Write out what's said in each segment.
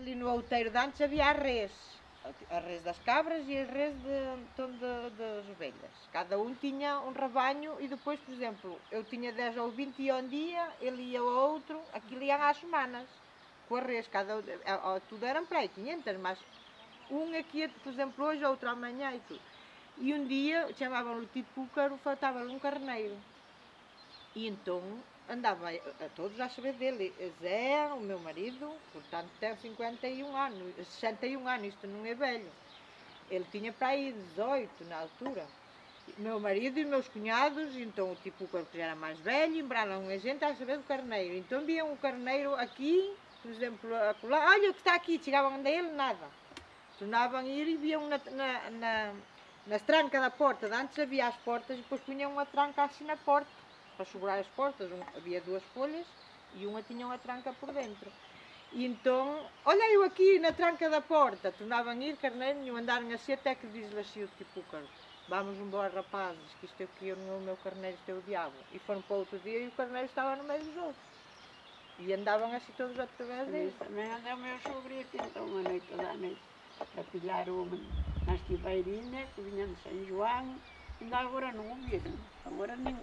Ali no outeiro de antes havia a res, a res das cabras e a res de, então, de, das ovelhas. Cada um tinha um rebanho e depois, por exemplo, eu tinha 10 ou 20 ia um dia, ele ia ao outro, aquilo iam às semanas, com a res, cada, a- tudo eram para aí 500, mas um aqui, por exemplo, hoje, outro amanhã e tudo. E um dia chamavam-lhe tipo Púcaro, faltava-lhe um carneiro. E então andava a, todos a saber dele. Zé, o meu marido, portanto tem 51 anos, 61 anos, isto não é velho. Ele tinha para aí 18 na altura. Meu marido e meus cunhados, então o tipo que já era mais velho, embraram a gente a saber do carneiro. Então viam o carneiro aqui, por exemplo, acolá, olha o que está aqui, chegavam a ele, nada. Tornavam a ir e viam na, na, na, nas trancas da porta. De Antes havia as portas e depois punham uma tranca assim na porta, para segurar as portas. Um- havia duas folhas e uma tinha uma tranca por dentro. E então, olha eu aqui na tranca da porta, tornavam a ir, carneiro nenhum, andaram assim até que diz-lhe assim o tipo, "Caro, vamos embora rapazes, que isto aqui não é o meu carneiro, isto é o diabo. E foram para outro dia e o carneiro estava no meio dos outros. E andavam assim todos através dele. Isso também anda o meu aqui, então, uma noite, toda a noite, a pilhar uma nas tibeirinhas, que vinha de São João, ainda agora não ouviram. Agora nem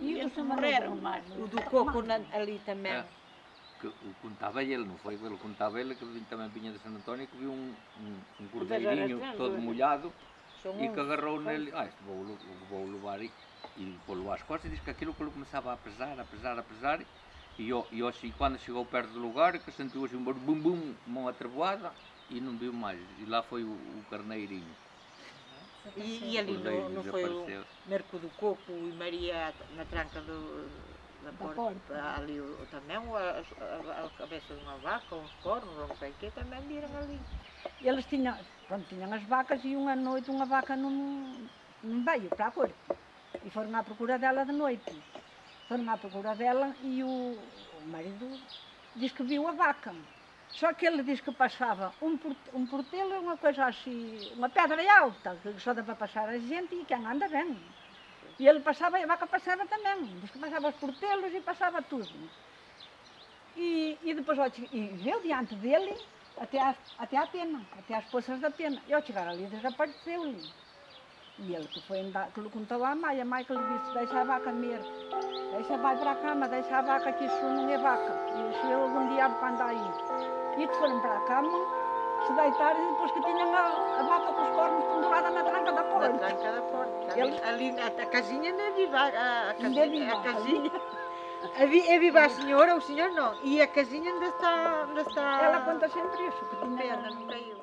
E eles morreram mais. O do coco na- ali também. É. Que o contava ele, não foi? Ele contava ele que vim- também vinha de Santo António que viu um, um, um cordeirinho todo molhado e que agarrou nele, ah, isto vou, vou levar e, e pô-lo às costas e diz que aquilo que ele começava a pesar, a pesar, a pesar e, eu, e, eu, assim, quando chegou perto do lugar que sentiu assim um bum bum, mão atreboada e não viu mais. E lá foi o, o carneirinho. E, e ali O não, foi o. Merco do Coco e Maria na tranca do, da, porta, porta. ali o, também o- a, a- a cabeça de uma vaca, uns cornos, não sei o quê, também viram ali. Eles tinham, pronto, tinham as vacas e uma noite uma vaca não, não veio para a corte. E foram à procura dela de noite. Foram à procura dela e o, o marido diz que viu a vaca. Só que ele diz que passava um, um portelo, uma coisa assim, uma pedra alta, que só dá para passar a gente e quem anda bem. E ele passava e a vaca passava também. Diz que passava os portelos e passava tudo. E, e depois ó, e veio diante dele até à, até à pena, até às poças da pena. E ao chegar ali desapareceu-lhe. E ele que foi andar, que lhe contou à mãe, a mãe que lhe disse, deixa a vaca comer, deixa, vai para a cama, deixa a vaca que isso não é vaca. E isso é algum diabo que anda aí. E que foram para a cama, se deitaram e depois que tinham a, a vaca com os cornos pendurada na tranca da Na porta. tranca da porta. Ali, Eles- ali a, a casinha não é viva, a, a Ainda é casinha. viva, A casinha. É é viva a senhora, o senhor não. E a casinha ainda está. Ainda está Ela conta sempre isso, que tinha pena, não caiu.